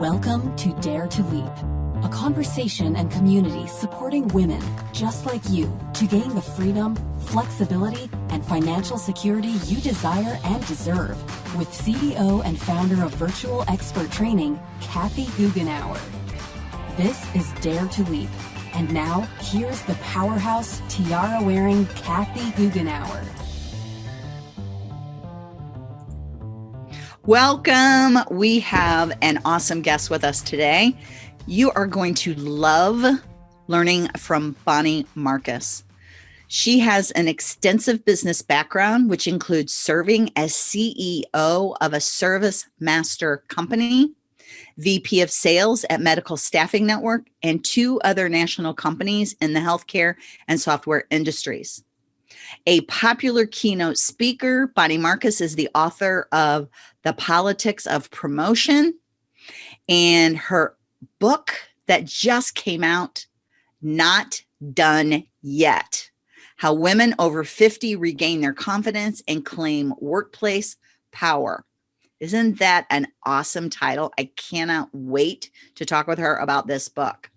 Welcome to Dare to Leap, a conversation and community supporting women just like you to gain the freedom, flexibility, and financial security you desire and deserve with CEO and founder of Virtual Expert Training, Kathy Goughenour. This is Dare to Leap. And now, here's the powerhouse, tiara-wearing Kathy Goughenour. Welcome. We have an awesome guest with us today. You are going to love learning from Bonnie Marcus. She has an extensive business background, which includes serving as CEO of a service master company, VP of sales at Medical Staffing Network, and two other national companies in the healthcare and software industries. A popular keynote speaker, Bonnie Marcus is the author of The Politics of Promotion and her book that just came out, Not Done Yet, How Women Over 50 Regain Their Confidence and Claim Workplace Power. Isn't that an awesome title? I cannot wait to talk with her about this book.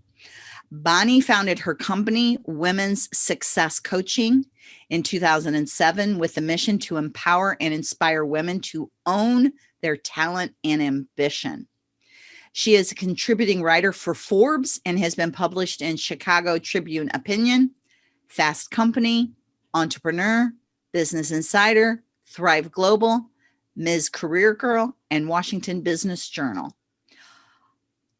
Bonnie founded her company, Women's Success Coaching, in 2007 with the mission to empower and inspire women to own their talent and ambition. She is a contributing writer for Forbes and has been published in Chicago Tribune Opinion, Fast Company, Entrepreneur, Business Insider, Thrive Global, Ms. Career Girl, and Washington Business Journal.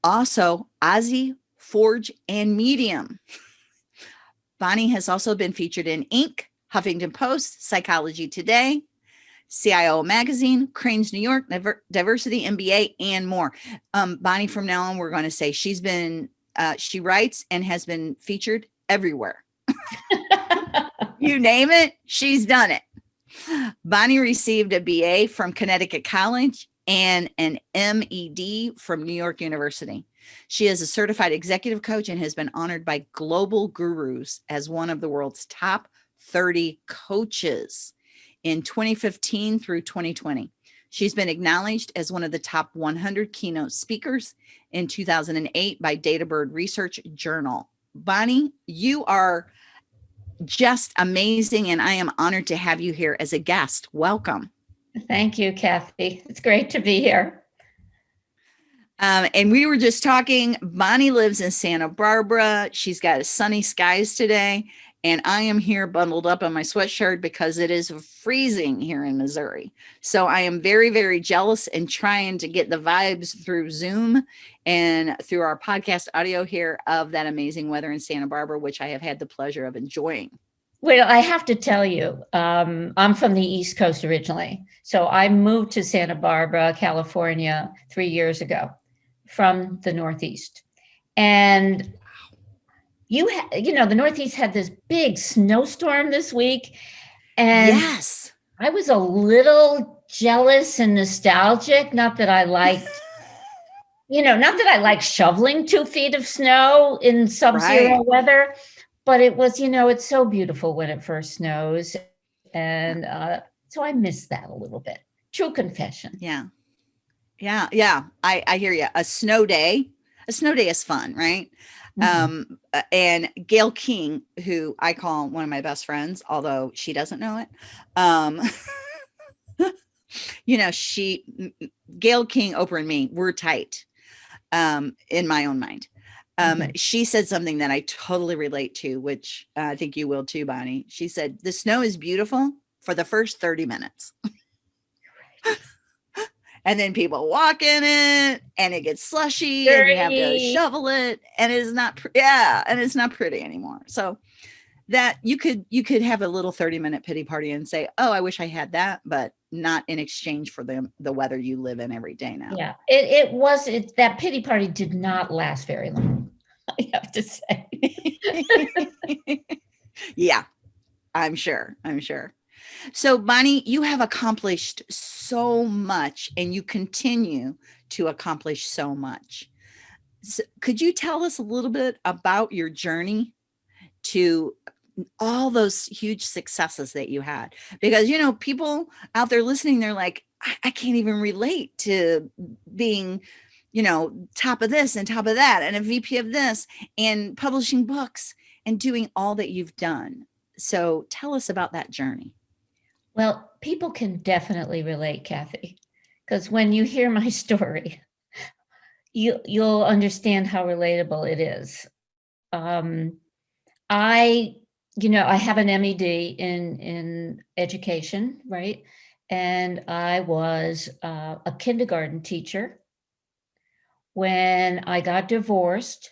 Also, OZY Forge, and Medium. Bonnie has also been featured in Inc., Huffington Post, Psychology Today, CIO Magazine, Crain's New York, Diversity MBA, and more. Um, Bonnie, from now on, we're going to say she's been, uh, she writes and has been featured everywhere. you name it, she's done it. Bonnie received a BA from Connecticut College and an MED from New York University. She is a certified executive coach and has been honored by global gurus as one of the world's top 30 coaches in 2015 through 2020. She's been acknowledged as one of the top 100 keynote speakers in 2008 by Databird Research Journal. Bonnie, you are just amazing and I am honored to have you here as a guest. Welcome. Thank you, Kathy. It's great to be here. Um, and we were just talking, Bonnie lives in Santa Barbara. She's got sunny skies today. And I am here bundled up in my sweatshirt because it is freezing here in Missouri. So I am very, very jealous and trying to get the vibes through Zoom and through our podcast audio here of that amazing weather in Santa Barbara, which I have had the pleasure of enjoying. Well, I have to tell you, um, I'm from the East Coast originally. So I moved to Santa Barbara, California, three years ago from the Northeast. And you, you know, the Northeast had this big snowstorm this week. And yes, I was a little jealous and nostalgic. Not that I liked, you know, not that I like shoveling two feet of snow in sub-zero right. weather, but it was, you know, it's so beautiful when it first snows. And uh, so I miss that a little bit. True confession. Yeah. Yeah, yeah, I, I hear you. A snow day, a snow day is fun, right? Mm -hmm. Um, and Gayle King, who I call one of my best friends, although she doesn't know it. Um, you know, she, Gayle King, Oprah and me, we're tight um, in my own mind. Um, mm -hmm. She said something that I totally relate to, which uh, I think you will too, Bonnie. She said, the snow is beautiful for the first 30 minutes. And then people walk in it and it gets slushy Dirty. and you have to shovel it and it is not yeah and it's not pretty anymore. So that you could you could have a little 30 minute pity party and say oh i wish i had that but not in exchange for the the weather you live in every day now. Yeah it, it was it that pity party did not last very long i have to say. Yeah i'm sure i'm sure so Bonnie, you have accomplished so much and you continue to accomplish so much. So could you tell us a little bit about your journey to all those huge successes that you had? Because, you know, people out there listening, they're like, I, I can't even relate to being you know, top of this and top of that and a VP of this and publishing books and doing all that you've done. So tell us about that journey. Well, people can definitely relate, Kathy, because when you hear my story, you, you'll understand how relatable it is. Um, I, you know, I have an MED in, in education, right? And I was uh, a kindergarten teacher when I got divorced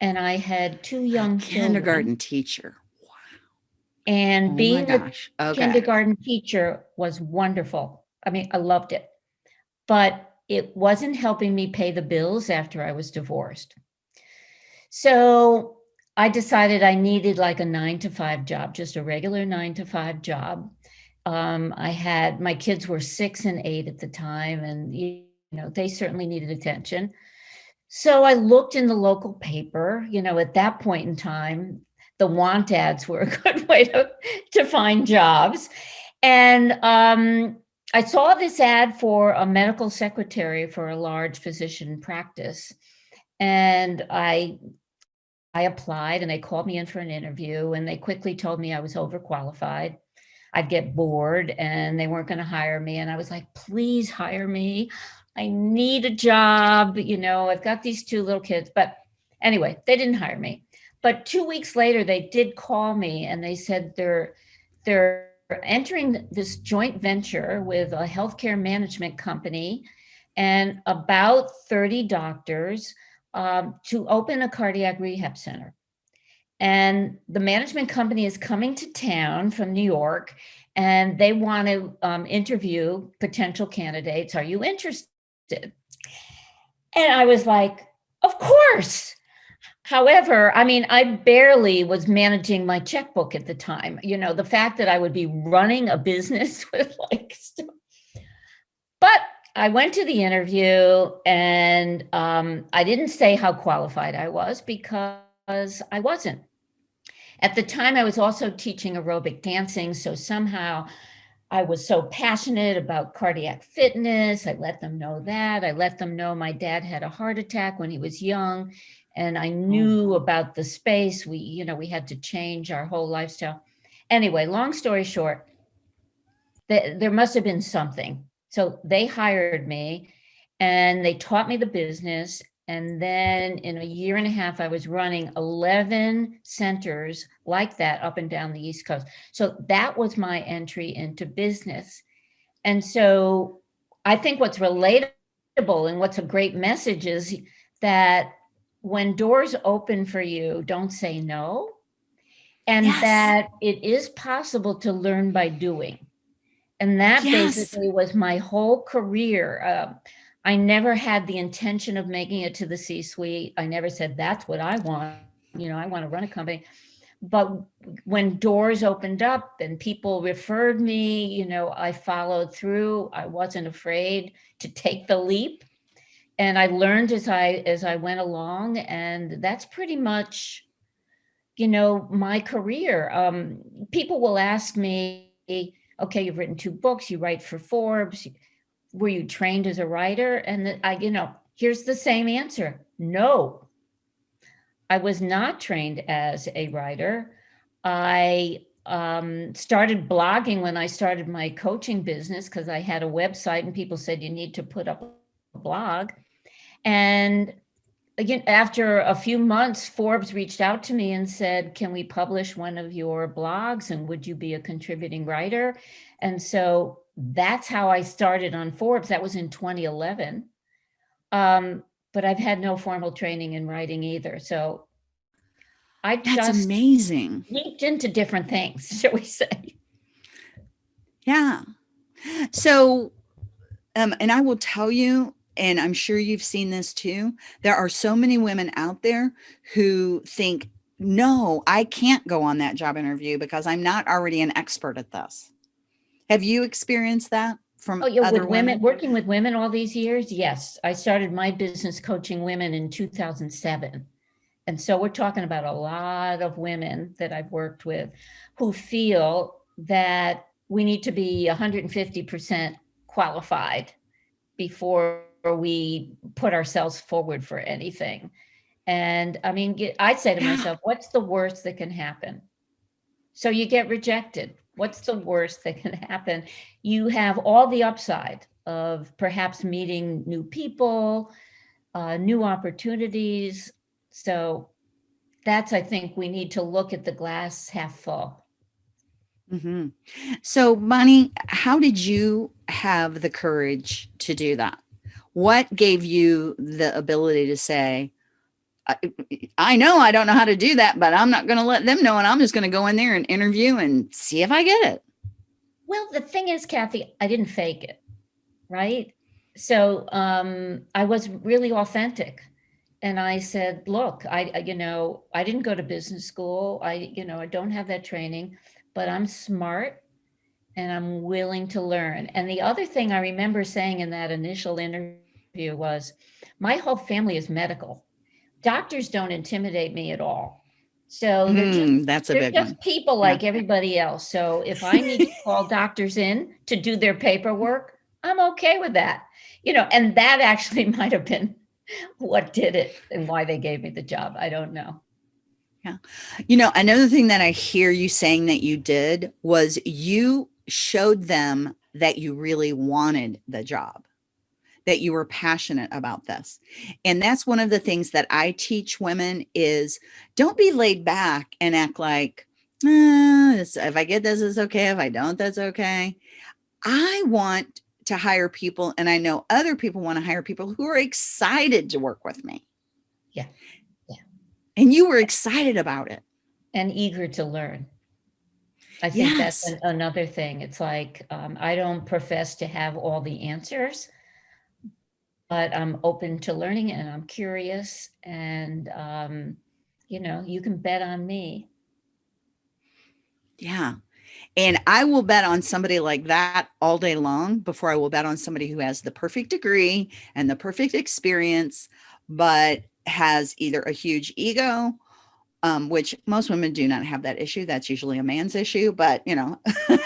and I had two young a kindergarten children. teacher. And Oh being a. Okay. kindergarten teacher was wonderful. I mean, I loved it, but it wasn't helping me pay the bills after I was divorced. So I decided I needed like a nine to five job, just a regular nine to five job. Um, I had, my kids were six and eight at the time and, you know, they certainly needed attention. So I looked in the local paper, you know, at that point in time, the want ads were a good way to, to find jobs. And um, I saw this ad for a medical secretary for a large physician practice. And I I applied and they called me in for an interview and they quickly told me I was overqualified. I'd get bored and they weren't going to hire me. And I was like, please hire me. I need a job. You know, I've got these two little kids. But anyway, they didn't hire me. But two weeks later, they did call me and they said they're they're entering this joint venture with a healthcare management company and about 30 doctors um, to open a cardiac rehab center. And the management company is coming to town from New York and they want to um, interview potential candidates. Are you interested? And I was like, of course. However, I mean, I barely was managing my checkbook at the time. You know, the fact that I would be running a business with like stuff. But I went to the interview and um, I didn't say how qualified I was because I wasn't. At the time, I was also teaching aerobic dancing. So somehow I was so passionate about cardiac fitness. I let them know that. I let them know my dad had a heart attack when he was young and I hmm. knew about the space. We, you know, we had to change our whole lifestyle. Anyway, long story short, th there must have been something so they hired me and they taught me the business. And then in a year and a half, I was running 11 centers like that up and down the East Coast. So that was my entry into business. And so I think what's relatable and what's a great message is that when doors open for you, don't say no. And yes. that it is possible to learn by doing. And that yes. basically was my whole career. Uh, I never had the intention of making it to the C-suite. I never said, that's what I want. You know, I want to run a company. But when doors opened up and people referred me, you know, I followed through. I wasn't afraid to take the leap. And I learned as I as I went along. And that's pretty much, you know, my career. Um, people will ask me, okay, you've written two books, you write for Forbes. Were you trained as a writer? And I, you know, here's the same answer. No, I was not trained as a writer. I um, started blogging when I started my coaching business because I had a website and people said you need to put up a blog. And again, after a few months, Forbes reached out to me and said, can we publish one of your blogs and would you be a contributing writer? And so that's how I started on Forbes. That was in 2011. Um, but I've had no formal training in writing either. So I that's just amazing. leaped into different things, shall we say. Yeah. So, um, and I will tell you, and I'm sure you've seen this too, there are so many women out there who think, no, I can't go on that job interview because I'm not already an expert at this. Have you experienced that from oh, yeah, other with women, women? Working with women all these years? Yes. I started my business coaching women in 2007. And so we're talking about a lot of women that I've worked with who feel that we need to be 150% qualified before we put ourselves forward for anything. And I mean, I'd say to myself, what's the worst that can happen? So you get rejected. What's the worst that can happen? You have all the upside of perhaps meeting new people, uh, new opportunities. So that's, I think we need to look at the glass half full. Mhm. So, Bonnie, how did you have the courage to do that? What gave you the ability to say, I, I know I don't know how to do that, but I'm not going to let them know. And I'm just going to go in there and interview and see if I get it. Well, the thing is, Kathy, I didn't fake it, right? So um, I was really authentic. And I said, look, I, I- you know, I didn't go to business school. I, you know, I don't have that training, but I'm smart and I'm willing to learn. And the other thing I remember saying in that initial interview was, my whole family is medical. Doctors don't intimidate me at all. So they're just Hmm, that's a they're big just one. people Yeah. like everybody else. So if I need to call doctors in to do their paperwork, I'm okay with that. You know, and that actually might have been what did it and why they gave me the job. I don't know. Yeah. You know, another thing that I hear you saying that you did was you showed them that you really wanted the job, that you were passionate about this. And that's one of the things that I teach women is don't be laid back and act like, "Uh, this- if I get this, it's okay. If I don't, that's okay. I want to hire people, and I know other people want to hire people who are excited to work with me. Yeah. Yeah. And you were excited about it. And eager to learn. I think that's an- another thing. It's like um, I don't profess to have all the answers, but I'm open to learning and I'm curious. And, um, you know, you can bet on me. Yeah. And I will bet on somebody like that all day long before I will bet on somebody who has the perfect degree and the perfect experience, but has either a huge ego, um, which most women do not have that issue. That's usually a man's issue, but you know,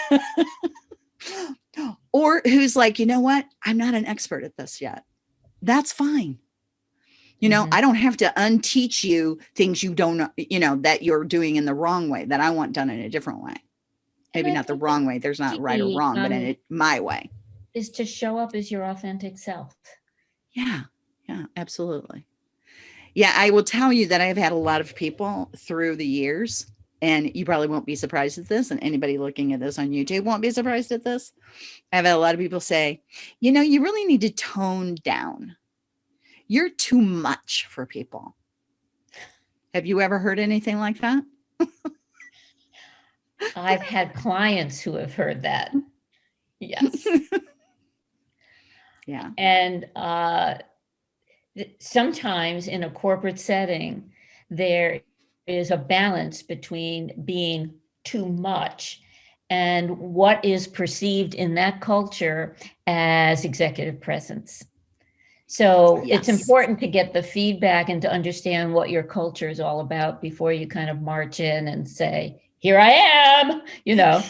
or who's like, you know what? I'm not an expert at this yet. That's fine. You know, Mhm. I don't have to unteach you things you don't you know, that you're doing in the wrong way that I want done in a different way. Maybe not the wrong way. There's not right or wrong, but in um, it my way. Is to show up as your authentic self. Yeah. Yeah, absolutely. Yeah, I will tell you that I've had a lot of people through the years, and you probably won't be surprised at this, and anybody looking at this on YouTube won't be surprised at this. I've had a lot of people say, you know, you really need to tone down. You're too much for people. Have you ever heard anything like that? I've had clients who have heard that. Yes. Yeah. And uh, sometimes in a corporate setting, there is a balance between being too much and what is perceived in that culture as executive presence. So it's important to get the feedback and to understand what your culture is all about before you kind of march in and say, here I am, you know.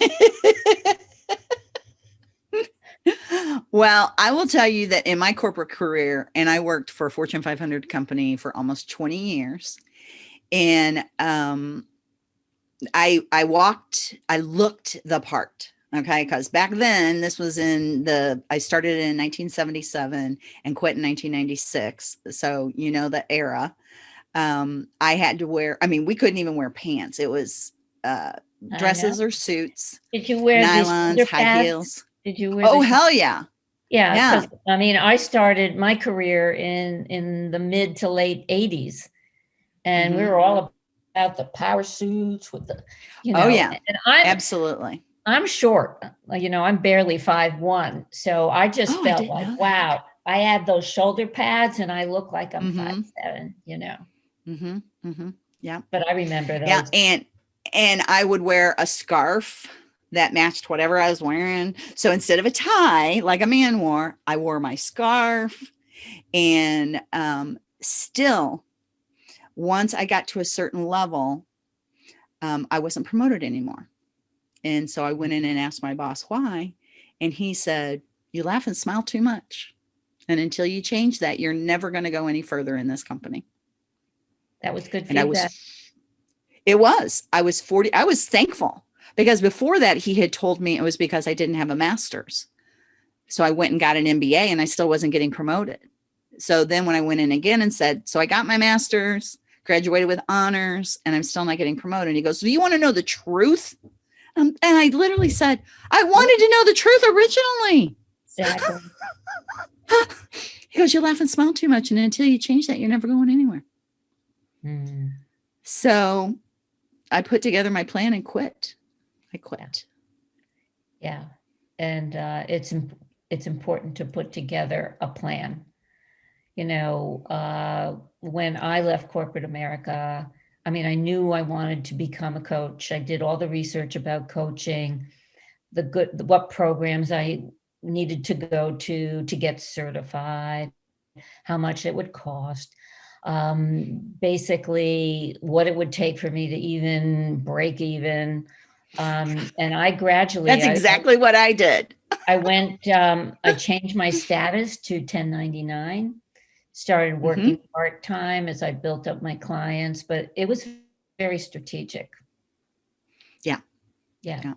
well, I will tell you that in my corporate career, and I worked for a Fortune 500 company for almost 20 years, and um, I I walked, I looked the part. Okay, because back then this was in the I started in 1977 and quit in 1996. So you know the era. Um, I had to wear. I mean, we couldn't even wear pants. It was uh, dresses or suits, Did you wear nylons, high heels. Did you wear Oh hell yeah! Yeah, Yeah. I mean, I started my career in in the mid to late '80s, and we Mhm. were all about the power suits with the, you know. Oh, yeah. And I'm Absolutely. I'm short, you know. I'm barely five one, so I just Oh, felt didn't like, wow, I had those shoulder pads, and I look like I'm Mhm. five seven, you know. mm-hmm. Mm-hmm. yeah But I remember those. Yeah, and and I would wear a scarf that matched whatever I was wearing. So instead of a tie like a man wore, I wore my scarf. And um, still, once I got to a certain level, um, I wasn't promoted anymore. And so I went in and asked my boss why, and he said, "You laugh and smile too much." And until you change that, you're never going to go any further in this company. That was good And I was, it was, I was 40, I was thankful because before that he had told me it was because I didn't have a master's. So I went and got an MBA and I still wasn't getting promoted. So then when I went in again and said, so I got my master's, graduated with honors, and I'm still not getting promoted. And he goes, do you want to know the truth? Um, and I literally said, I wanted to know the truth originally. Exactly. He goes, you laugh and smile too much. And until you change that, you're never going anywhere. Mm, So I put together my plan and quit. I quit. yeah. And uh, it's, it's important to put together a plan. You know, uh, when I left corporate America, I mean, I knew I wanted to become a coach. I did all the research about coaching, the good, what programs I needed to go to to get certified, how much it would cost, um, basically what it would take for me to even break even. Um, and I gradually, That's I- exactly what I did. I went, um, I changed my status to 1099, started working part-time as I built up my clients, but it was very strategic. Yeah. Yeah. Yeah.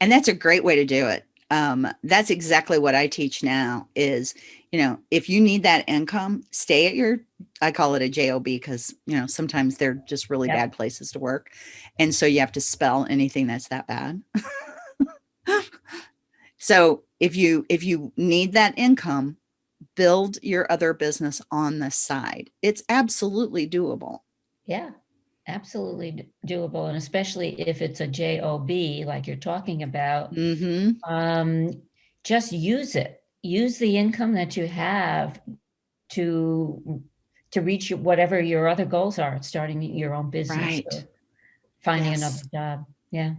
And that's a great way to do it. Um, that's exactly what I teach now is, you know, if you need that income, stay at your, I call it a JOB because, you know, sometimes they're just really Yep. bad places to work. And so you have to spell anything that's that bad. so if you, if you need that income, build your other business on the side. It's absolutely doable. Yeah, absolutely doable. And especially if it's a JOB, like you're talking about, hmm um, just use it. Use the income that you have to, to reach whatever your other goals are, starting your own business. Right. Finding another job. Yeah.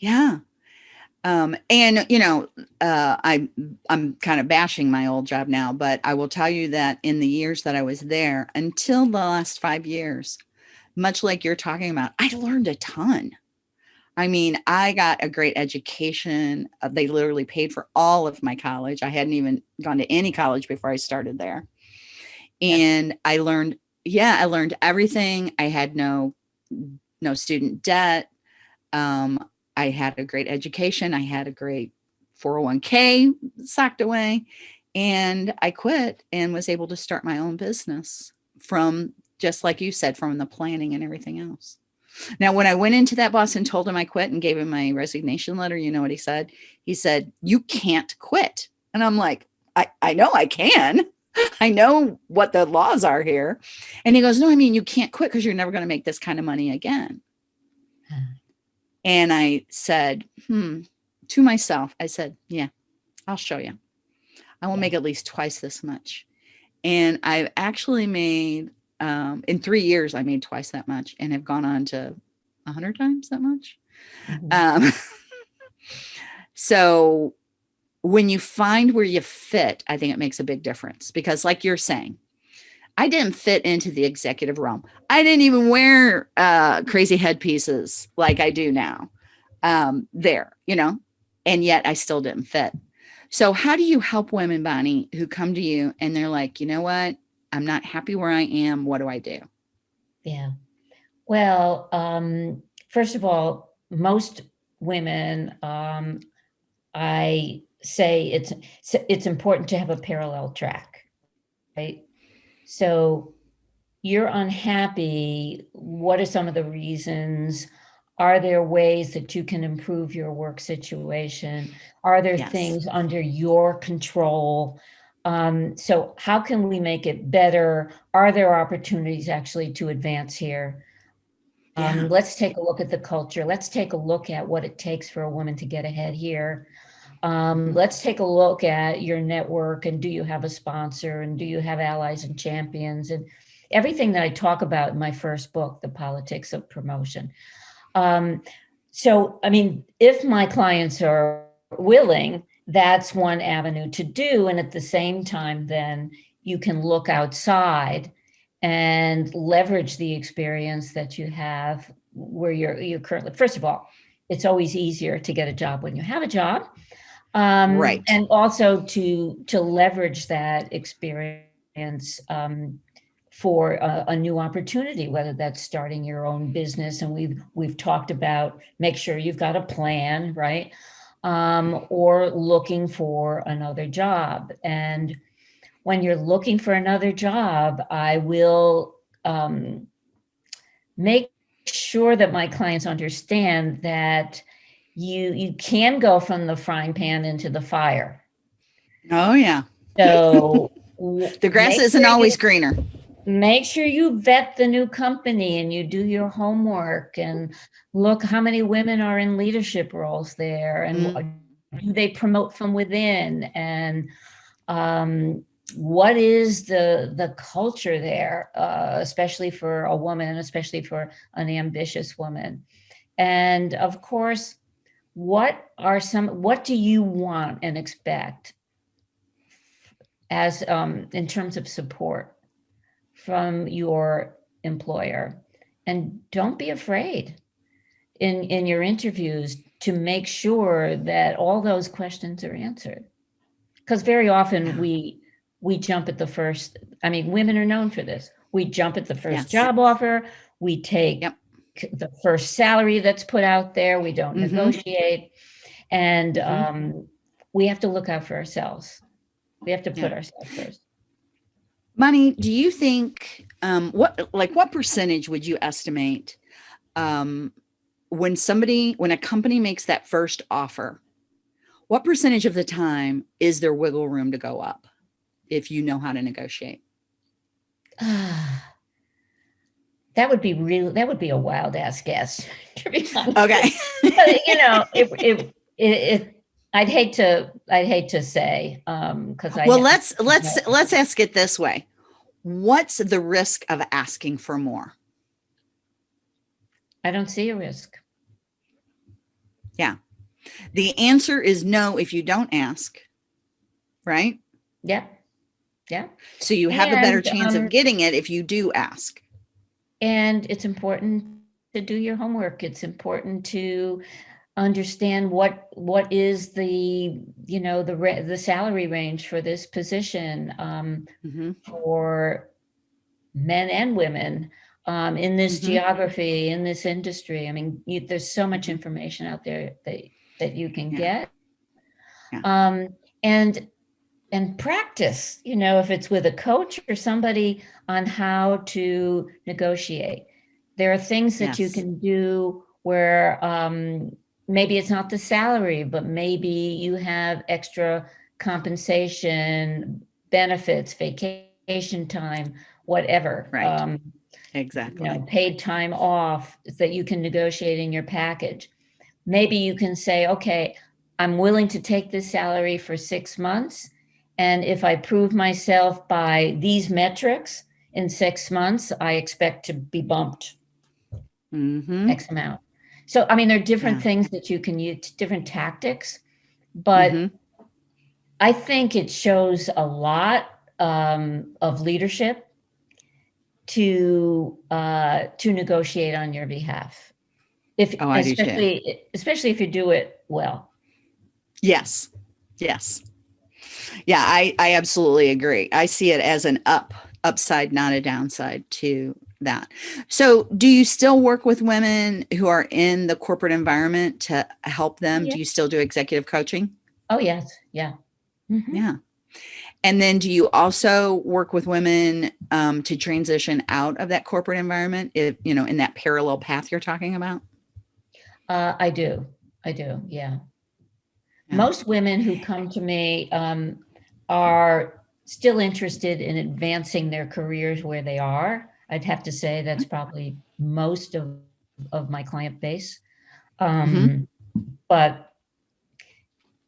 Yeah. Um, and you know, uh, I, I'm kind of bashing my old job now, but I will tell you that in the years that I was there until the last five years, much like you're talking about, I learned a ton. I mean, I got a great education. Uh, they literally paid for all of my college. I hadn't even gone to any college before I started there. And I learned, yeah, I learned everything. I had no, no student debt. Um, I had a great education. I had a great 401k socked away. And I quit and was able to start my own business from just like you said, from the planning and everything else. Now, when I went into that boss and told him I quit and gave him my resignation letter, you know what he said? He said, You can't quit. And I'm like, I, I know I can. I know what the laws are here. And he goes, No, I mean, you can't quit because you're never going to make this kind of money again. Hmm. And I said, hmm, to myself, I said, yeah, I'll show you. I will make at least twice this much. And I've actually made, um, in three years, I made twice that much and have gone on to a hundred times that much. Mhm. Um, so when you find where you fit, I think it makes a big difference because like you're saying, I didn't fit into the executive realm. I didn't even wear uh, crazy headpieces like I do now um, there, you know, and yet I still didn't fit. So how do you help women, Bonnie, who come to you and they're like, you know what? I'm not happy where I am. What do I do? Yeah. Well, um, first of all, most women, um, I say it's it's important to have a parallel track, right? So you're unhappy. What are some of the reasons? Are there ways that you can improve your work situation? Are there Yes. things under your control? Um, so how can we make it better? Are there opportunities actually to advance here? Yeah. Um, let's take a look at the culture. Let's take a look at what it takes for a woman to get ahead here. Um, let's take a look at your network and do you have a sponsor and do you have allies and champions and everything that I talk about in my first book, The Politics of Promotion. Um, so, I mean, if my clients are willing, that's one avenue to do. And at the same time, then you can look outside and leverage the experience that you have where you're you're currently first of all it's always easier to get a job when you have a job Um, Right. And also to to leverage that experience um, for a, a new opportunity, whether that's starting your own business, and we've we've talked about make sure you've got a plan, right? Um, or looking for another job. And when you're looking for another job, I will um, make sure that my clients understand that you you can go from the frying pan into the fire. Oh yeah. So The grass isn't sure you- always greener. make sure you vet the new company and you do your homework and look how many women are in leadership roles there and what- do they promote from within and um, what is the the culture there uh, especially for a woman especially for an ambitious woman and of course what are some what do you want and expect as um, in terms of support from your employer? And don't be afraid in in your interviews to make sure that all those questions are answered. Because very often we we jump at the first i mean women are known for this. We jump at the first Yes. job offer. We take Yep. The first salary that's put out there we don't Mhm. negotiate and Mhm. um, we have to look out for ourselves we have to put Yeah. ourselves first Bonnie, do you think um what like what percentage would you estimate um when somebody when a company makes that first offer? What percentage of the time is there wiggle room to go up if you know how to negotiate? That would be real that would be a wild ass guess to be honest Okay. but, you know it, it, it, it i'd hate to i'd hate to say um because i well, let's let's let's ask it this way. What's the risk of asking for more? i don't see a risk Yeah. The answer is no if you don't ask. Right? yeah yeah So you have a better chance um, of getting it if you do ask. And it's important to do your homework it's important to understand what what is the you know the the salary range for this position um Mhm. for men and women um, in this Mhm. geography, in this industry. I mean, you, there's so much information out there that that you can Yeah. get, Yeah. um, and and practice. You know, if it's with a coach or somebody on how to negotiate. There are things that you can do where um, maybe it's not the salary, but maybe you have extra compensation, benefits, vacation time, whatever. Right. Um, Exactly. you know, paid time off that you can negotiate in your package. Maybe you can say, okay, I'm willing to take this salary for six months. And if I prove myself by these metrics in six months, I expect to be bumped mm -hmm. X amount. So, I mean, there are different Yeah. things that you can use, different tactics, but Mhm. I think it shows a lot um, of leadership to uh, to negotiate on your behalf. If Oh, especially especially if you do it well. Yes. Yes. Yeah, I, I absolutely agree. I see it as an up, upside, not a downside to that. So do you still work with women who are in the corporate environment to help them? Yeah. Do you still do executive coaching? Oh yes, yeah. Mhm. Yeah. And then do you also work with women um, to transition out of that corporate environment, if, you know, in that parallel path you're talking about? Uh, I do. I do. Yeah. Yeah. Most women who come to me um, are still interested in advancing their careers where they are. I'd have to say that's probably most of, of my client base. Um, But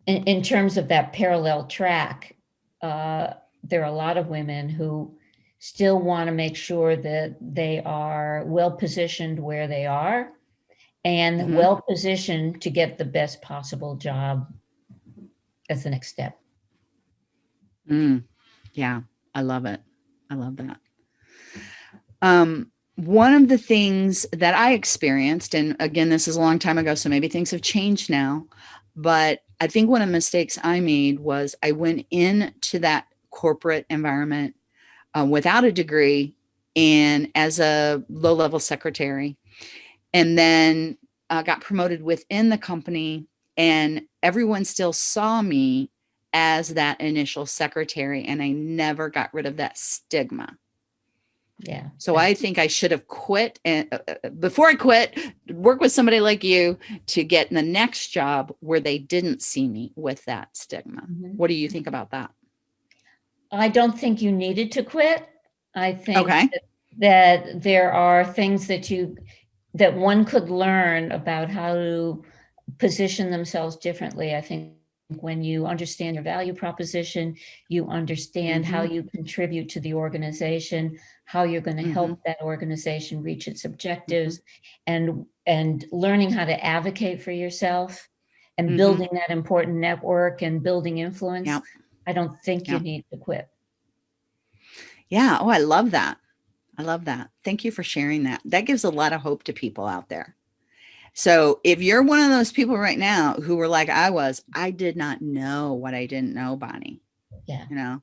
in, in terms of that parallel track, uh, there are a lot of women who still want to make sure that they are well positioned where they are and Mhm. well positioned to get the best possible job as the next step. Mm, yeah, I love it. I love that. Um, one of the things that I experienced, and again, this is a long time ago, so maybe things have changed now. But I think one of the mistakes I made was I went into that corporate environment uh, without a degree and as a low level secretary, and then uh, got promoted within the company and everyone still saw me as that initial secretary and I never got rid of that stigma. Yeah. So I think I should have quit and uh, uh, before I quit, work with somebody like you to get in the next job where they didn't see me with that stigma. Mm -hmm. What do you think about that? I don't think you needed to quit. I think okay. that, that there are things that you that one could learn about how to position themselves differently. I think when you understand your value proposition, you understand mm -hmm. how mm-hmm. you contribute to the organization, how you're going to mm -hmm. help mm-hmm. that organization reach its objectives, mm -hmm. and and learning how to advocate for yourself and mm-hmm. building that important network and building influence. Yep. I don't think you need to quit. Yeah. Oh, I love that. I love that. Thank you for sharing that. That gives a lot of hope to people out there. So if you're one of those people right now who were like I was, I did not know what I didn't know, Bonnie. Yeah. You know,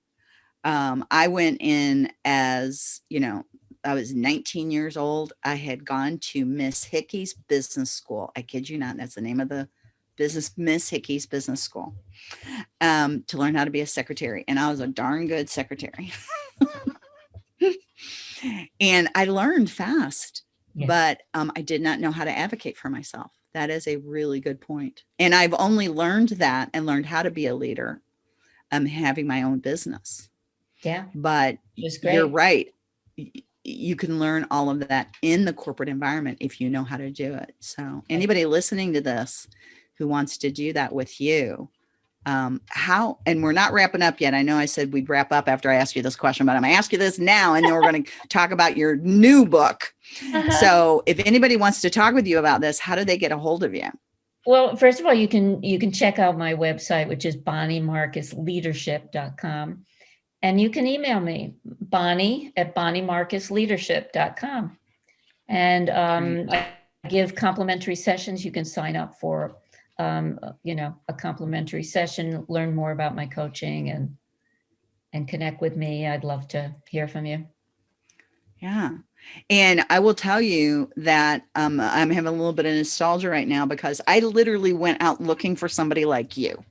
um, I went in as, you know, I was 19 years old. I had gone to Miss Hickey's business school. I kid you not. That's the name of the business, Miss Hickey's business school, um, to learn how to be a secretary. And I was a darn good secretary. and I learned fast yeah. but um, I did not know how to advocate for myself. That is a really good point. And I've only learned that and learned how to be a leader um, having my own business. Yeah. But you're right. You can learn all of that in the corporate environment if you know how to do it. So anybody listening to this who wants to do that with you, um, how, and we're not wrapping up yet. I know I said we'd wrap up after I ask you this question, but I'm gonna ask you this now, and then we're going to talk about your new book. Uh -huh. So if anybody wants to talk with you about this, how do they get a hold of you? Well, first of all, you can, you can check out my website, which is bonniemarcusleadership.com. And you can email me, Bonnie at bonniemarcusleadership.com. And um, I give complimentary sessions. You can sign up for um, you know, a complimentary session, learn more about my coaching and and connect with me. I'd love to hear from you. Yeah. And I will tell you that um, I'm having a little bit of nostalgia right now because I literally went out looking for somebody like you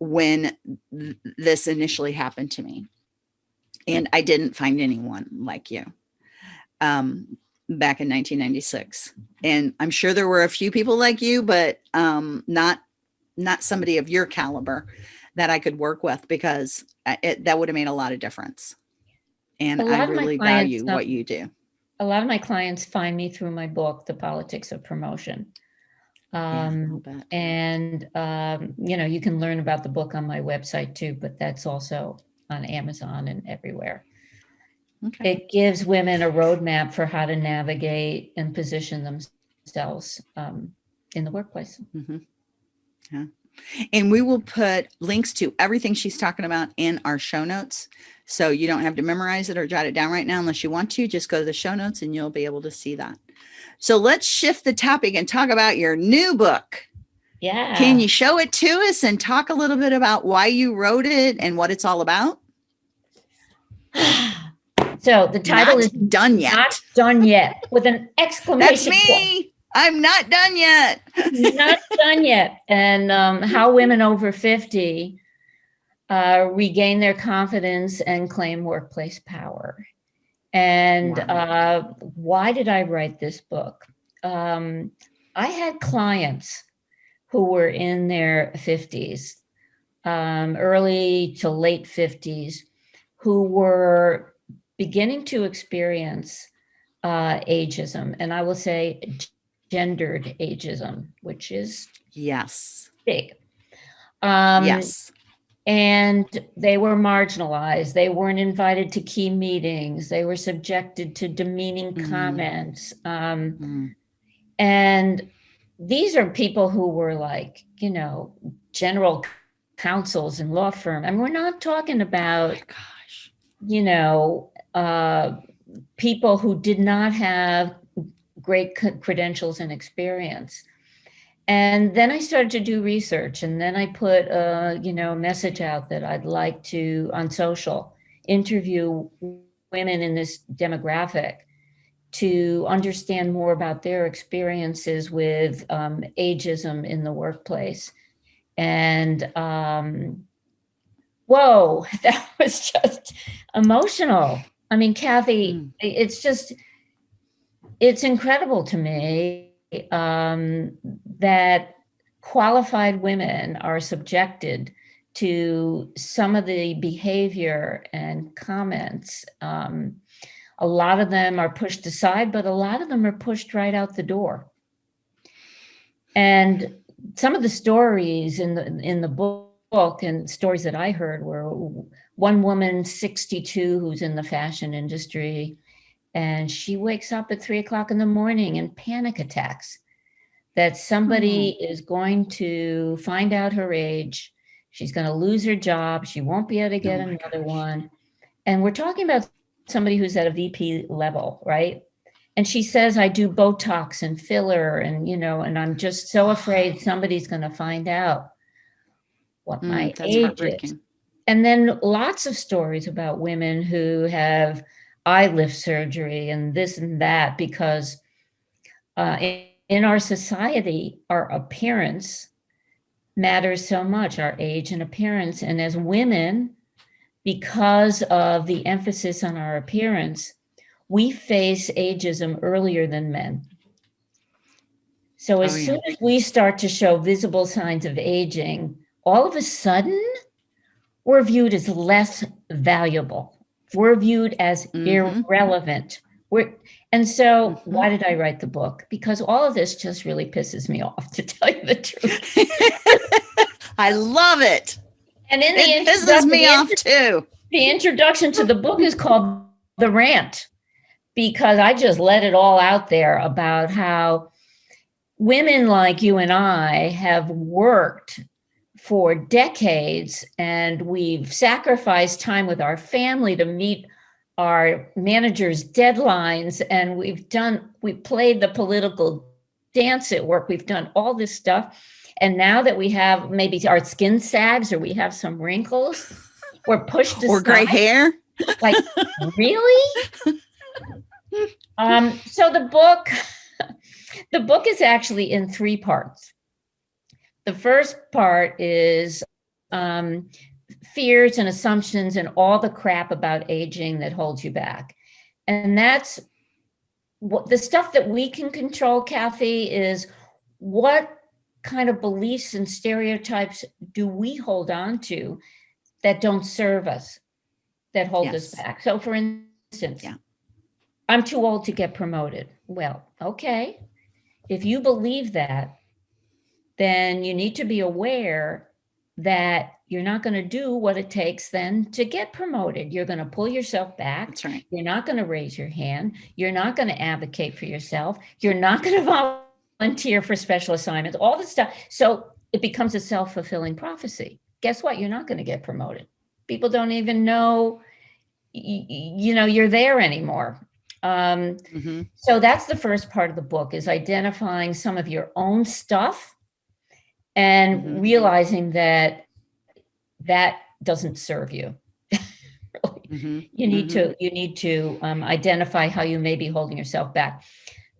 when th this initially happened to me. And I didn't find anyone like you. Um, back in 1996. And I'm sure there were a few people like you, but um, not not somebody of your caliber that I could work with because it, that would have made a lot of difference. And I really value what you do. A lot of my clients find me through my book, The Politics of Promotion. Um, yeah, and, um, you know, you can learn about the book on my website too, but that's also on Amazon and everywhere. Okay. It gives women a roadmap for how to navigate and position themselves um, in the workplace. Mm -hmm. Yeah. And we will put links to everything she's talking about in our show notes. So you don't have to memorize it or jot it down right now unless you want to. Just go to the show notes and you'll be able to see that. So let's shift the topic and talk about your new book. Yeah. Can you show it to us and talk a little bit about why you wrote it and what it's all about? So the title not is done yet. Not done yet with an exclamation That's me. Point. I'm not done yet. not done yet. And um, how women over 50 uh, regain their confidence and claim workplace power. And wow. uh, why did I write this book? Um, I had clients who were in their 50s, um, early to late 50s, who were beginning to experience uh, ageism, and I will say gendered ageism, which is yes big. Um, yes. And they were marginalized. They weren't invited to key meetings. They were subjected to demeaning mm. comments. Um, mm. And these are people who were like, you know, general counsels and law firm. and we're not talking about, oh gosh, you know, uh, people who did not have great credentials and experience. and then I started to do research and then I put a, you know, message out that I'd like to, on social, interview women in this demographic to understand more about their experiences with um, ageism in the workplace. And um, whoa, that was just emotional. I mean, Kathy, mm. it's just, it's incredible to me um, that qualified women are subjected to some of the behavior and comments. Um, a lot of them are pushed aside, but a lot of them are pushed right out the door. And some of the stories in the in the book and stories that I heard were one woman, 62, who's in the fashion industry, and she wakes up at three o'clock in the morning in panic attacks that somebody mm is going to find out her age. She's going to lose her job. She won't be able to get oh another gosh. one. And we're talking about somebody who's at a VP level, right? And she says, I do Botox and filler and, you know, and I'm just so afraid somebody's going to find out what mm, my age is. And then lots of stories about women who have eye lift surgery and this and that because uh, in, in our society, our appearance matters so much, our age and appearance. And as women, because of the emphasis on our appearance, we face ageism earlier than men. So as oh, yeah. soon as we start to show visible signs of aging, all of a sudden, we're viewed as less valuable. We're viewed as mm -hmm. irrelevant. We're, and so mm -hmm. why did I write the book? Because all of this just really pisses me off, to tell you the truth. I love it. And in it the pisses me off too. The introduction to the book is called The Rant because I just let it all out there about how women like you and I have worked for decades and we've sacrificed time with our family to meet our managers deadlines and we've done we played the political dance at work. We've done all this stuff and now that we have maybe our skin sags or we have some wrinkles we're pushed or gray hair? Like really? Um so the book the book is actually in three parts the first part is um, fears and assumptions and all the crap about aging that holds you back. And that's what the stuff that we can control, Kathy, is what kind of beliefs and stereotypes do we hold on to that don't serve us, that hold yes. us back. So for instance, yeah. I'm too old to get promoted. Well, okay. If you believe that, then you need to be aware that you're not going to do what it takes then to get promoted. You're going to pull yourself back. That's right. You're not going to raise your hand. You're not going to advocate for yourself. You're not going to volunteer for special assignments, all this stuff. So it becomes a self-fulfilling prophecy. Guess what? You're not going to get promoted. People don't even know, you know, you're there anymore. Um, mm -hmm. So that's the first part of the book is identifying some of your own stuff and mm -hmm. realizing that that doesn't serve you. really. mm -hmm. You need mm -hmm. to you need to um, identify how you may be holding yourself back.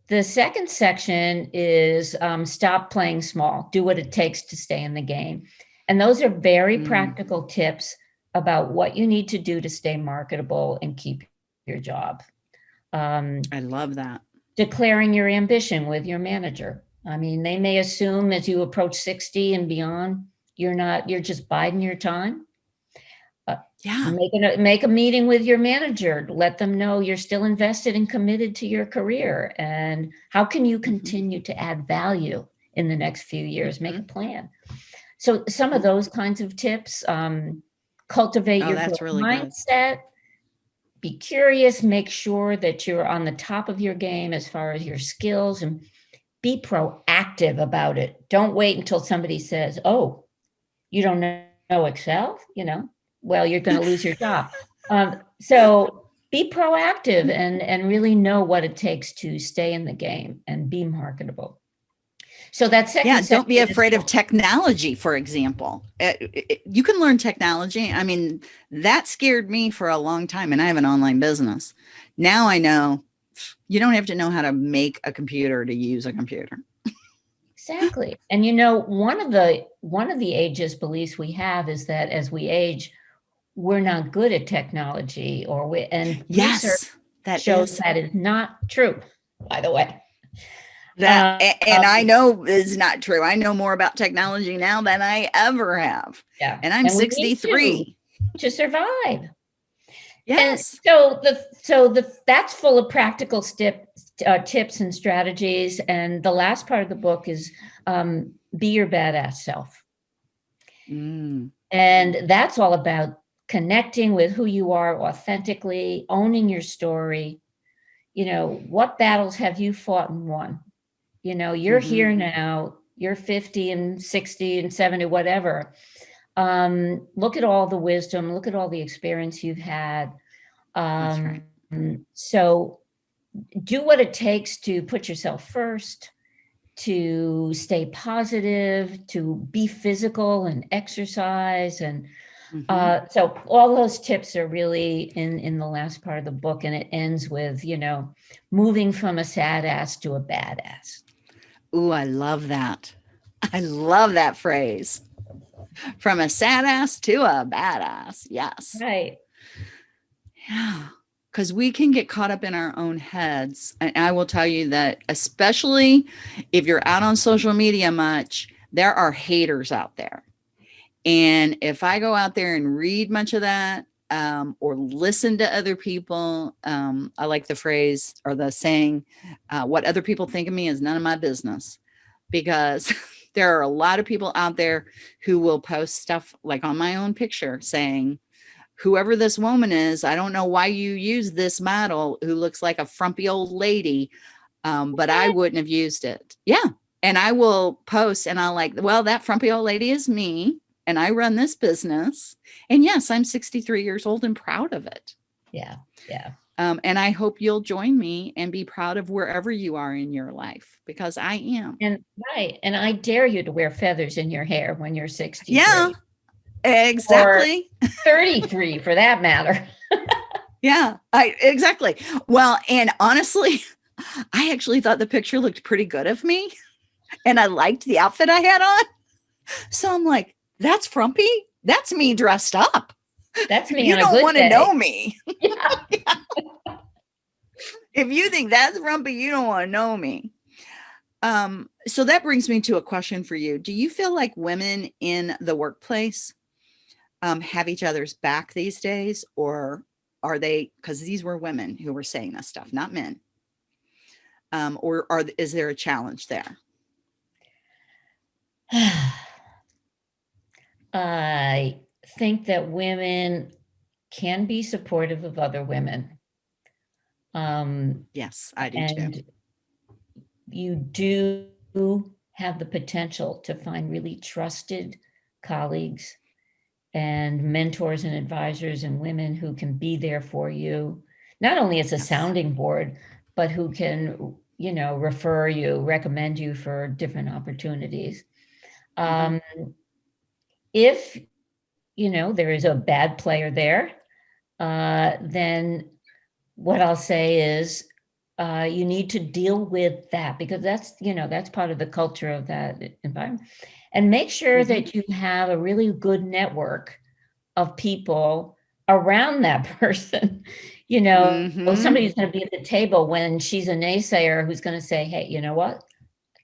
The second section is um, stop playing small. Do what it takes to stay in the game. And those are very mm. practical tips about what you need to do to stay marketable and keep your job. Um, I love that. Declaring your ambition with your manager. I mean, they may assume as you approach 60 and beyond, you're not, you're just biding your time. Uh, yeah. Make a, make a meeting with your manager. Let them know you're still invested and committed to your career. And how can you mm-hmm. continue to add value in the next few years? Make a mm-hmm. plan. So some of those kinds of tips, um, cultivate oh, your really mindset, good. be curious, make sure that you're on the top of your game as far as your skills and be proactive about it. Don't wait until somebody says, oh, you don't know Excel, you know, well, you're going to lose your job. Um, so be proactive and, and really know what it takes to stay in the game and be marketable. So that second. Yeah, don't be is- afraid of technology, for example. Uh, it- it- you can learn technology. I mean, that scared me for a long time, and I have an online business. Now I know you don't have to know how to make a computer to use a computer. Exactly. And you know, one of the one of the ageist beliefs we have is that as we age, we're not good at technology or we and Yes, that shows is that is not true, by the way. that, uh, and I um, know is not true. I know more about technology now than I ever have, Yeah. and I'm And we need 63. To survive. Yes. And so the so the that's full of practical step uh, tips and strategies. And the last part of the book is um, be your badass self. Mm, And that's all about connecting with who you are authentically, owning your story. You know, what battles have you fought and won? You know, you're Mhm. here now, you're 50 and 60 and 70, whatever. Um, look at all the wisdom, look at all the experience you've had. Um, right. So do what it takes to put yourself first, to stay positive, to be physical and exercise. And Mhm. uh, so all those tips are really in, in the last part of the book. And it ends with, you know, moving from a sad ass to a badass. Ooh, I love that. I love that phrase. From a sad ass to a badass. Yes. Right. Yeah. Because we can get caught up in our own heads. And I will tell you that, especially if you're out on social media much, there are haters out there. And if I go out there and read much of that um, or listen to other people, um, I like the phrase or the saying, uh, what other people think of me is none of my business. Because there are a lot of people out there who will post stuff like on my own picture saying, whoever this woman is, I don't know why you use this model who looks like a frumpy old lady, um, but I wouldn't have used it. Yeah. And I will post and I'll like, well, that frumpy old lady is me and I run this business. And yes, I'm 63 years old and proud of it. Yeah. Yeah. Um, and I hope you'll join me and be proud of wherever you are in your life because I am. And right. And I dare you to wear feathers in your hair when you're 60. Yeah, exactly. 33 for that matter. Yeah, I exactly. Well, and honestly, I actually thought the picture looked pretty good of me and I liked the outfit I had on. So I'm like, that's frumpy. That's me dressed up. That's me you don't want to know me. Yeah. If you think that's frumpy, you don't want to know me. Um, so that brings me to a question for you. Do you feel like women in the workplace um, have each other's back these days, or are they? Because these were women who were saying this stuff, not men. Um, or are is there a challenge there? I think that women can be supportive of other women. Um, Yes, I do too. you do have the potential to find really trusted colleagues and mentors and advisors and women who can be there for you, not only as a Yes. sounding board, but who can, you know, refer you, recommend you for different opportunities. Um, if, you know, there is a bad player there, uh, then what I'll say is uh, you need to deal with that because that's, you know, that's part of the culture of that environment. And make sure Mhm. that you have a really good network of people around that person. You know, Mhm. somebody's going to be at the table when she's a naysayer who's going to say, hey, you know what?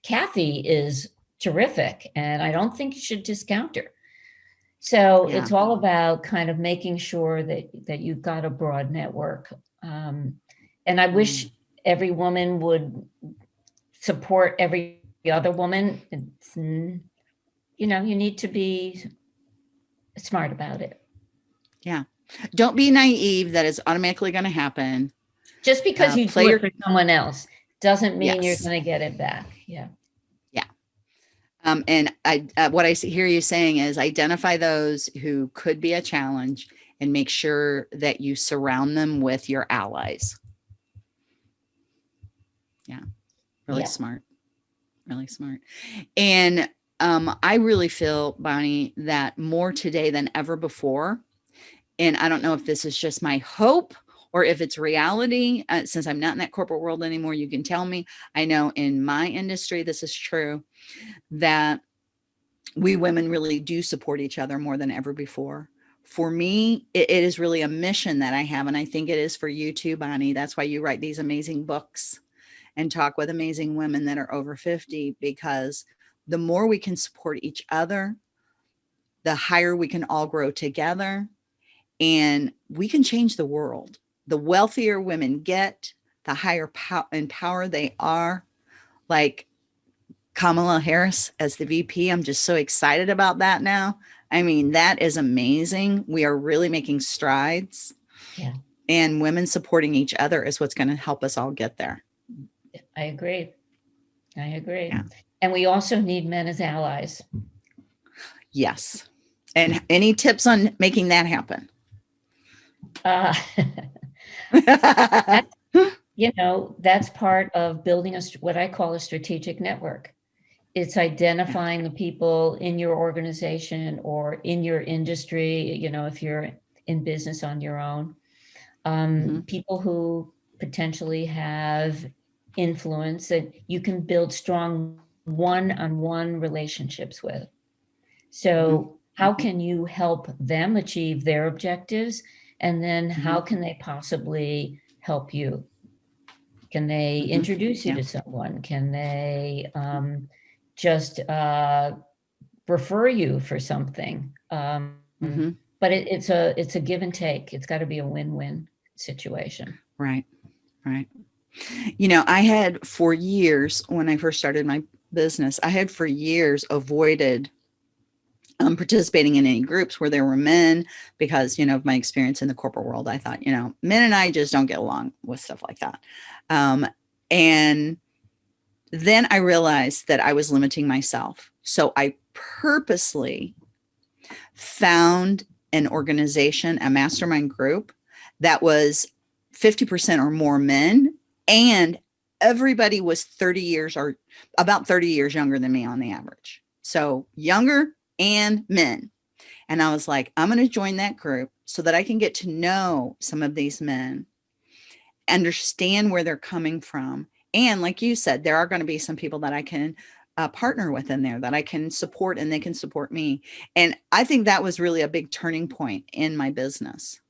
Kathy is terrific and I don't think you should discount her. So Yeah. it's all about kind of making sure that that you've got a broad network. Um, and I wish every woman would support every other woman. It's, mm, you know, you need to be smart about it. Yeah. Don't be naive that it's automatically going to happen. Just because Uh, you play do it for someone else doesn't mean you're going to get it back. Yeah. Um, and I, uh, what I hear you saying is identify those who could be a challenge and make sure that you surround them with your allies. Yeah, really Yeah. smart. really smart. And um, I really feel, Bonnie, that more today than ever before, and I don't know if this is just my hope or if it's reality, uh, since I'm not in that corporate world anymore, you can tell me. I know in my industry, this is true, that we women really do support each other more than ever before. For me, it, it is really a mission that I have, and I think it is for you too, Bonnie. That's why you write these amazing books and talk with amazing women that are over 50, because the more we can support each other, the higher we can all grow together and we can change the world. The wealthier women get, the higher power and power they are. Like Kamala Harris as the VP, I'm just so excited about that now. I mean, that is amazing. We are really making strides. Yeah. And women supporting each other is what's going to help us all get there. I agree. I agree. Yeah. And we also need men as allies. Yes. And any tips on making that happen? Uh, you know, that's part of building a, what I call a strategic network. It's identifying the people in your organization or in your industry, you know, if you're in business on your own, um, mm -hmm. people who potentially have influence that you can build strong one-on-one -on -one relationships with. So mm -hmm. how mm-hmm. can you help them achieve their objectives? And then mm -hmm. how can they possibly help you? Can they mm -hmm. introduce you yeah. to someone? Can they um, just uh, refer you for something? Um, mm-hmm. But it, it's a it's a give and take. It's got to be a win-win situation. Right, right. You know, I had for years when I first started my business, I had for years avoided um, participating in any groups where there were men because, you know, of my experience in the corporate world, I thought, you know, men and I just don't get along with stuff like that. Um, and then I realized that I was limiting myself. So I purposely found an organization, a mastermind group that was 50% or more men and everybody was 30 years or about 30 years younger than me on the average. So younger and men. And I was like, I'm going to join that group so that I can get to know some of these men, understand where they're coming from. And like you said, there are going to be some people that I can uh, partner with in there that I can support and they can support me. And I think that was really a big turning point in my business.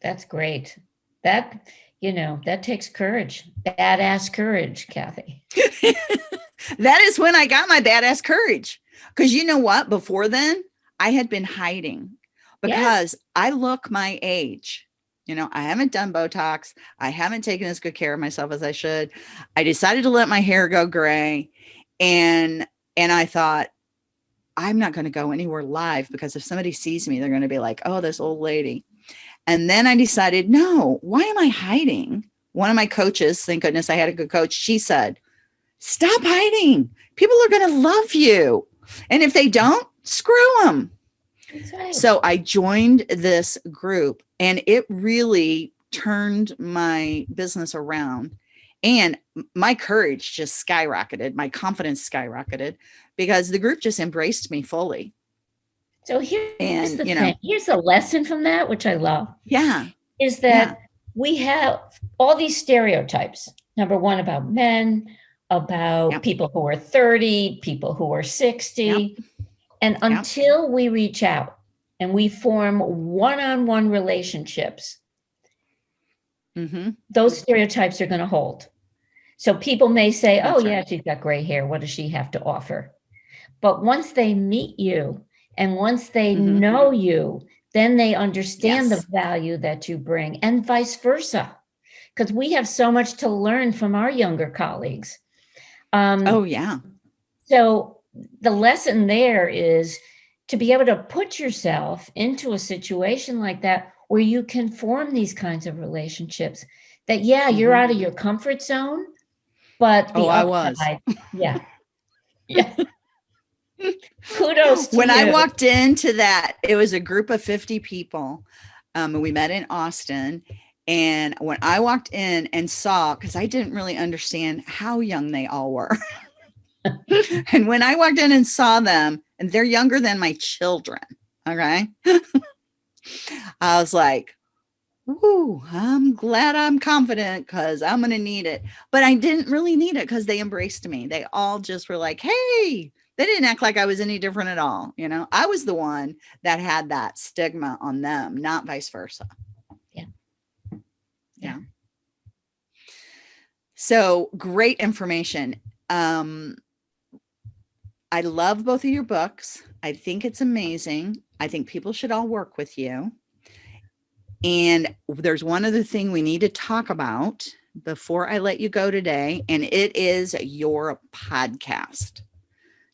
That's great. That you know, that takes courage, badass courage, Kathy. that is when I got my badass courage. Because you know what? Before then, I had been hiding because I look my age. You know, I haven't done Botox. I haven't taken as good care of myself as I should. I decided to let my hair go gray. And and I thought, I'm not going to go anywhere live because if somebody sees me, they're going to be like, oh, this old lady. And then I decided, no, why am I hiding? One of my coaches, thank goodness I had a good coach, she said, stop hiding. People are going to love you. And if they don't, screw them. Right. So I joined this group and it really turned my business around and my courage just skyrocketed. My confidence skyrocketed because the group just embraced me fully. So here's and, the you thing. Know, here's a lesson from that, which I love. Yeah. Is that yeah. we have all these stereotypes. Number one about men, about yep. people who are 30, people who are 60. Yep. And until yep. we reach out and we form one-on-one -on -one relationships, mm -hmm. those stereotypes are going to hold. So people may say, That's oh right. yeah, she's got gray hair. What does she have to offer? But once they meet you and once they mm -hmm. know you, then they understand yes. the value that you bring and vice versa. Because we have so much to learn from our younger colleagues. Um, oh, yeah. So the lesson there is to be able to put yourself into a situation like that where you can form these kinds of relationships that, yeah, you're mm -hmm. out of your comfort zone, but oh, I was. Yeah. yeah. Kudos when you. I walked into that, it was a group of 50 people. Um, and we met in Austin. And when I walked in and saw, because I didn't really understand how young they all were. and when I walked in and saw them, and they're younger than my children, okay, I was like, Ooh, I'm glad I'm confident because I'm going to need it. But I didn't really need it because they embraced me. They all just were like, hey, they didn't act like I was any different at all. You know, I was the one that had that stigma on them, not vice versa. Yeah. So great information. Um, I love both of your books. I think it's amazing. I think people should all work with you. And there's one other thing we need to talk about before I let you go today, and it is your podcast.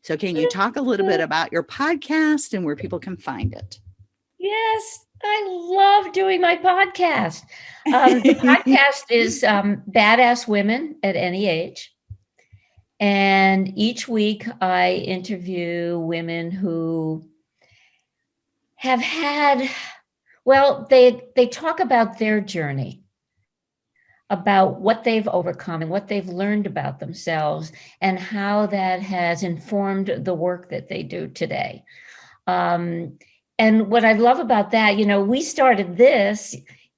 So can you talk a little bit about your podcast and where people can find it? Yes, I love doing my podcast. Um, the podcast is um, Badass Women at Any Age. And each week I interview women who have had well, they they talk about their journey, about what they've overcome and what they've learned about themselves and how that has informed the work that they do today. Um, and what I love about that, you know, we started this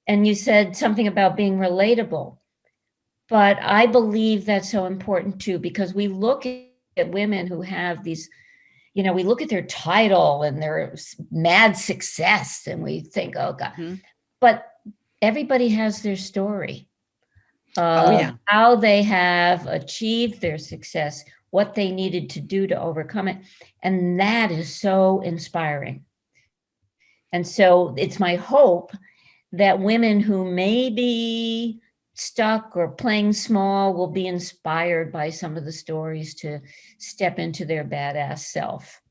and you said something about being relatable, but I believe that's so important too, because we look at women who have these you know, we look at their title and their mad success and we think, oh God, mm -hmm. but everybody has their story of oh, yeah. how they have achieved their success, what they needed to do to overcome it. And that is so inspiring. And so it's my hope that women who may be stuck or playing small will be inspired by some of the stories to step into their badass self.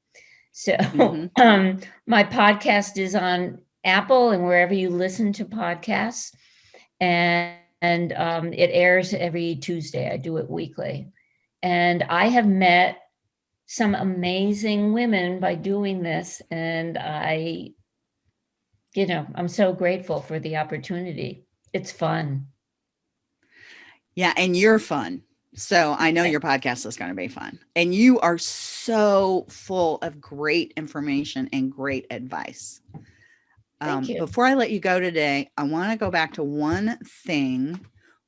So mm -hmm. um, my podcast is on Apple and wherever you listen to podcasts. And, and um, it airs every Tuesday. I do it weekly. And I have met some amazing women by doing this. And I, you know, I'm so grateful for the opportunity. It's fun. Yeah, and you're fun. So I know your podcast is going to be fun. And you are so full of great information and great advice. Um, before I let you go today, I want to go back to one thing,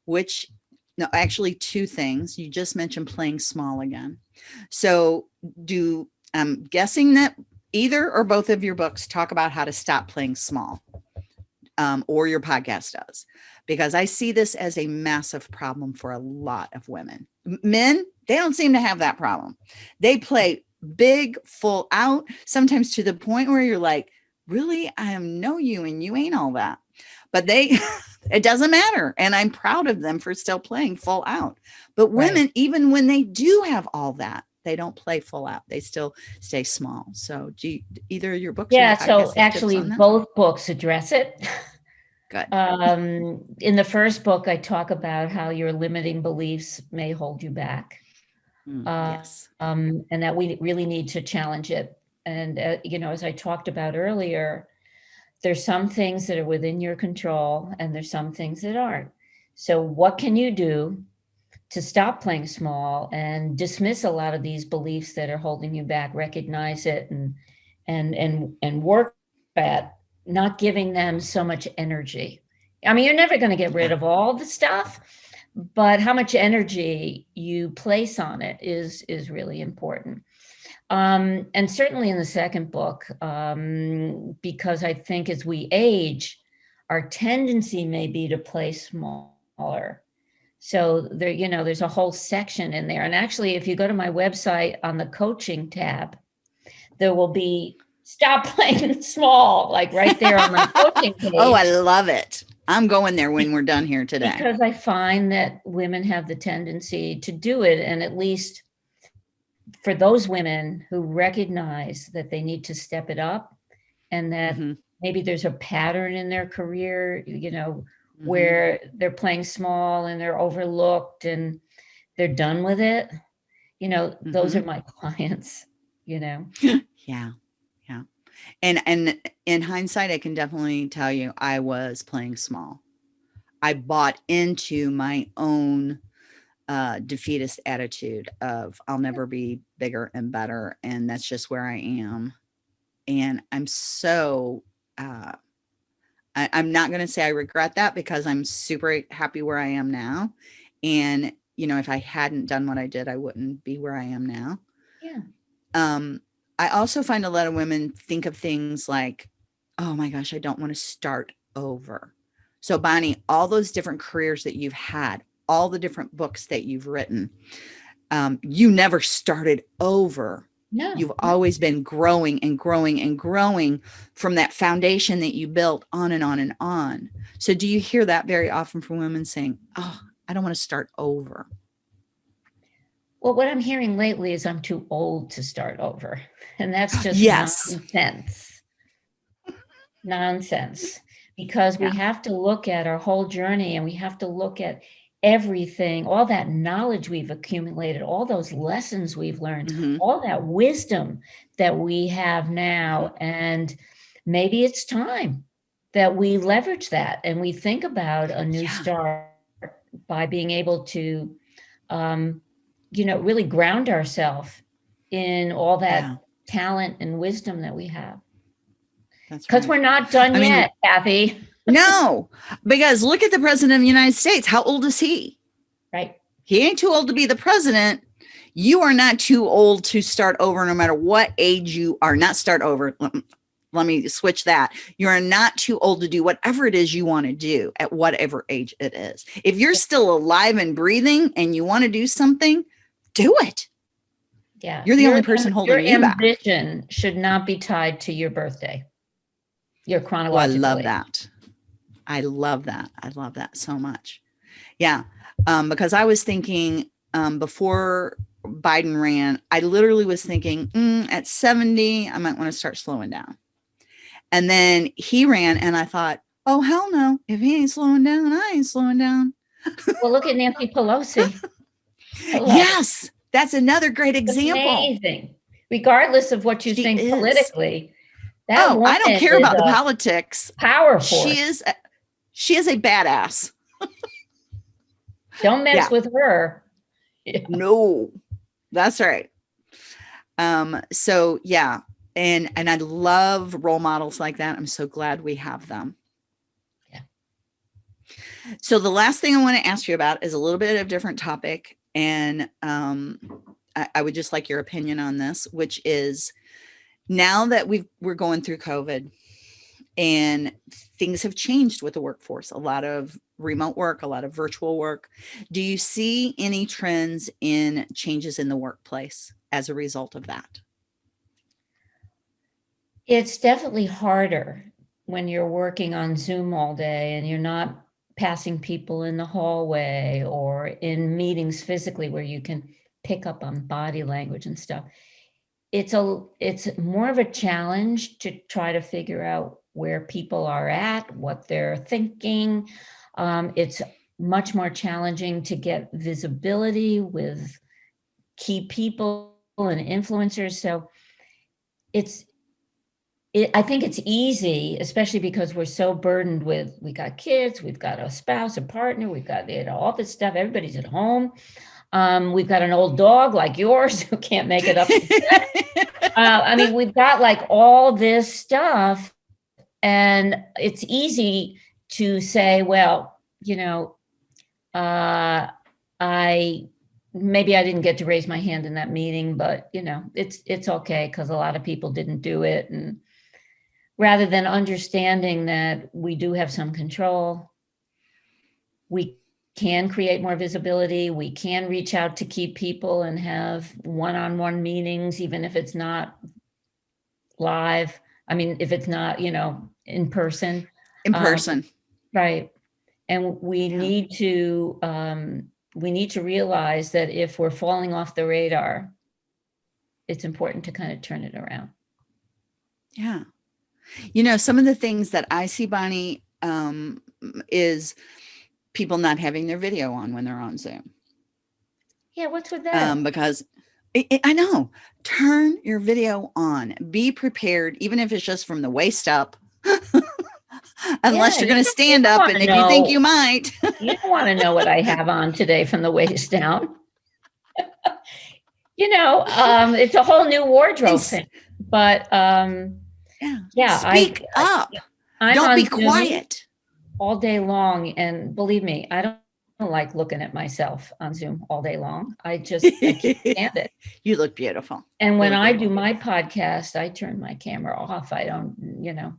which, no, actually two things. You just mentioned playing small again. So do, I'm guessing that either or both of your books talk about how to stop playing small um, or your podcast does because I see this as a massive problem for a lot of women. Men, they don't seem to have that problem. They play big, full out, sometimes to the point where you're like, really, I am know you and you ain't all that. But they, it doesn't matter. And I'm proud of them for still playing full out. But women, right. even when they do have all that, they don't play full out. They still stay small. So do you, either your books. Yeah. So actually both books address it. Good. Um, in the first book, I talk about how your limiting beliefs may hold you back. Mm, uh, yes. Um, and that we really need to challenge it. And, uh, you know, as I talked about earlier, there's some things that are within your control and there's some things that aren't. So what can you do to stop playing small and dismiss a lot of these beliefs that are holding you back, recognize it and, and, and, and work at not giving them so much energy. I mean, you're never going to get rid of all the stuff, but how much energy you place on it is, is really important. Um, and certainly in the second book, um, because I think as we age, our tendency may be to play smaller. So there, you know, there's a whole section in there. And actually, if you go to my website on the coaching tab, there will be stop playing small, like right there on my coaching page. oh, I love it. I'm going there when we're done here today. Because I find that women have the tendency to do it. And at least for those women who recognize that they need to step it up and that mm -hmm. maybe there's a pattern in their career, you know, mm -hmm. where they're playing small and they're overlooked and they're done with it. You know, mm -hmm. those mm-hmm. are my clients, you know? Yeah. Yeah and and in hindsight i can definitely tell you i was playing small i bought into my own uh, defeatist attitude of I'll never be bigger and better. And that's just where I am. And I'm so, uh, I, I'm not going to say I regret that because I'm super happy where I am now. And, you know, if I hadn't done what I did, I wouldn't be where I am now. Yeah. Um, I also find a lot of women think of things like, oh my gosh, I don't want to start over. So Bonnie, all those different careers that you've had, all the different books that you've written, um, you never started over. No. You've always been growing and growing and growing from that foundation that you built on and on and on. So do you hear that very often from women saying, oh, I don't want to start over? Well, what I'm hearing lately is I'm too old to start over. And that's just yes. nonsense. Nonsense. Because yeah. we have to look at our whole journey and we have to look at everything, all that knowledge we've accumulated, all those lessons we've learned, mm -hmm. all that wisdom that we have now. And maybe it's time that we leverage that and we think about a new yeah. start by being able to, um, you know, really ground ourselves in all that yeah. talent and wisdom that we have. Because right. we're not done I yet, mean, Kathy no, because look at the president of the United States. How old is he? Right. He ain't too old to be the president. You are not too old to start over no matter what age you are. Not start over. Mm, let me switch that. You are not too old to do whatever it is you want to do at whatever age it is. If you're still alive and breathing and you want to do something, do it. Yeah. You're the your, only person holding your you ambition back. should not be tied to your birthday. Your chronological. Oh, I love age. that. I love that. I love that so much. Yeah. Um, because I was thinking um, before Biden ran, I literally was thinking mm, at 70, I might want to start slowing down. And then he ran and I thought, oh, hell no. If he ain't slowing down, I ain't slowing down. well, look at Nancy Pelosi. yes. That's another great example. Amazing. Regardless of what you she think is. politically. That oh, I don't care about the politics. Powerful. She is she is a badass. Don't mess yeah. with her. Yeah. No, that's right. Um, so yeah, and and I love role models like that. I'm so glad we have them. Yeah. So the last thing I want to ask you about is a little bit of different topic, and um, I, I would just like your opinion on this, which is now that we've we're going through COVID and things have changed with the workforce, a lot of mm-hmm. remote work, a lot of virtual work. Do you see any trends in changes in the workplace as a result of that? It's definitely harder when you're working on Zoom all day and you're not passing people in the hallway or in meetings physically where you can pick up on body language and stuff. It's a it's more of a challenge to try to figure out where people are at, what they're thinking. Um, it's much more challenging to get visibility with key people and influencers. So it's, it, I think it's easy, especially because we're so burdened with, we got kids, we've got a spouse, a partner, we've got you know, all this stuff, everybody's at home. Um, we've got an old dog like yours who can't make it up. uh, I mean, we've got like all this stuff and it's easy to say, well, you know, uh, I maybe I didn't get to raise my hand in that meeting, but you know, it's it's okay because a lot of people didn't do it. And rather than understanding that we do have some control, we can create more visibility. We can reach out to key people and have one-on-one -on -one meetings, even if it's not live. I mean, if it's not, you know, in person. In um, person. Um, right. And we yeah. need to, um, we need to realize that if we're falling off the radar, it's important to kind of turn it around. Yeah. You know, some of the things that I see, Bonnie, um, is people not having their video on when they're on Zoom. Yeah, what's with that? Um, because it, it, I know, turn your video on, be prepared, even if it's just from the waist up. Unless Yeah, you're going to stand up, and if you think you might, You don't want to know what I have on today from the waist down. you know, um, it's a whole new wardrobe It's- thing. But um, yeah, yeah, I- speak up. I'm Don't on be quiet. all day long, and believe me, I don't like looking at myself on Zoom all day long. I just I can't stand it. You look beautiful. And when I do my podcast, I turn my camera off. I don't, you know,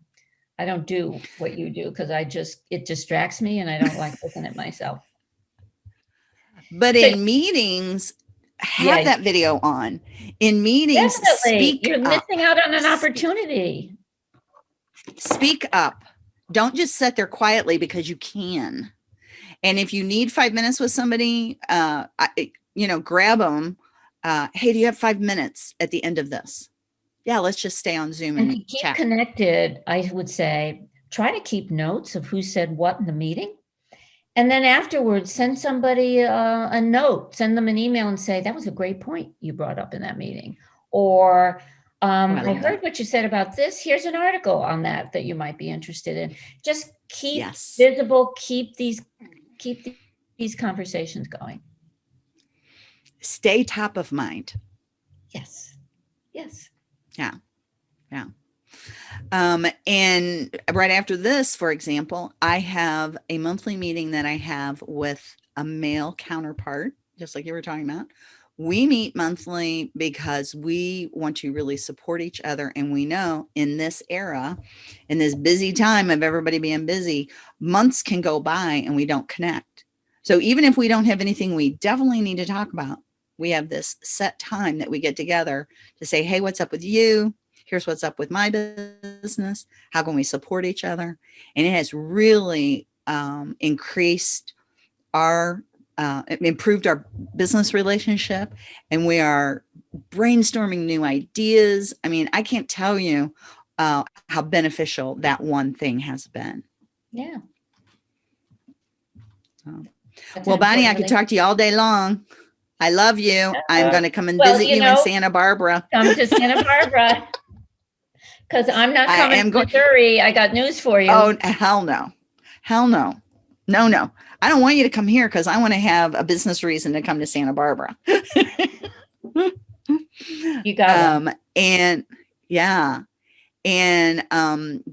I don't do what you do because I just it distracts me, and I don't like looking at myself. But So- in meetings, have Yeah. that video on. In meetings, Definitely, you're up. missing out on an opportunity. Speak up. Don't just sit there quietly because you can. And if you need five minutes with somebody, uh, I, you know, grab them. Uh, hey, do you have five minutes at the end of this? Yeah, let's just stay on Zoom And and, keep chat. connected, I would say try to keep notes of who said what in the meeting. And then afterwards, send somebody uh, a note, send them an email and say, that was a great point you brought up in that meeting. Or um, I I love that. heard what you said about this. Here's an article on that that you might be interested in. Just keep yes. visible, keep these, keep the- these conversations going. Stay top of mind. Yes. Yes. Um, and right after this, for example, I have a monthly meeting that I have with a male counterpart, just like you were talking about. We meet monthly because we want to really support each other. And we know in this era, in this busy time of everybody being busy, months can go by and we don't connect. So even if we don't have anything we definitely need to talk about, we have this set time that we get together to say, hey, what's up with you? Here's what's up with my business. How can we support each other? And it has really um, increased our, uh, improved our business relationship, and we are brainstorming new ideas. I mean, I can't tell you uh, how beneficial that one thing has been. Yeah. That's Well, Bonnie, I could talk to you all day long. I love you. I'm going to come and well, visit you you, know- in Santa Barbara. come to Santa Barbara. Because I'm not coming I am to going- Missouri. I got news for you. Oh, hell no. Hell no. No, no. I don't want you to come here because I want to have a business reason to come to Santa Barbara. you got um, and yeah. And um,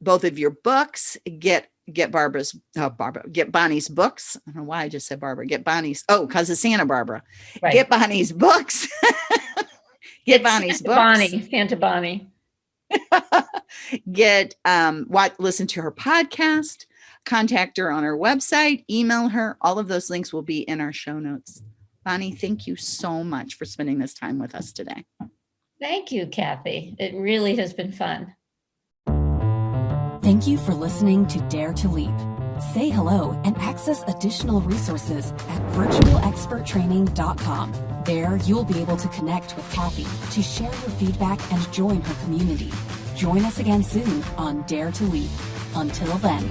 both of your books get get Barbara's uh, Barbara get Bonnie's books. I don't know why I just said Barbara. Get Bonnie's oh, because of Santa Barbara. right. Get Bonnie's books. get It's Bonnie's Santa books. Bonnie, Santa Bonnie. get um what listen to her podcast contact her on her website email her all of those links will be in our show notes bonnie thank you so much for spending this time with us today Thank you, Kathy. It really has been fun. Thank you for listening to Dare to Leap. Say hello and access additional resources at virtualexperttraining.com. There, you'll be able to connect with Kathy to share your feedback and join her community. Join us again soon on Dare to Leap. Until then.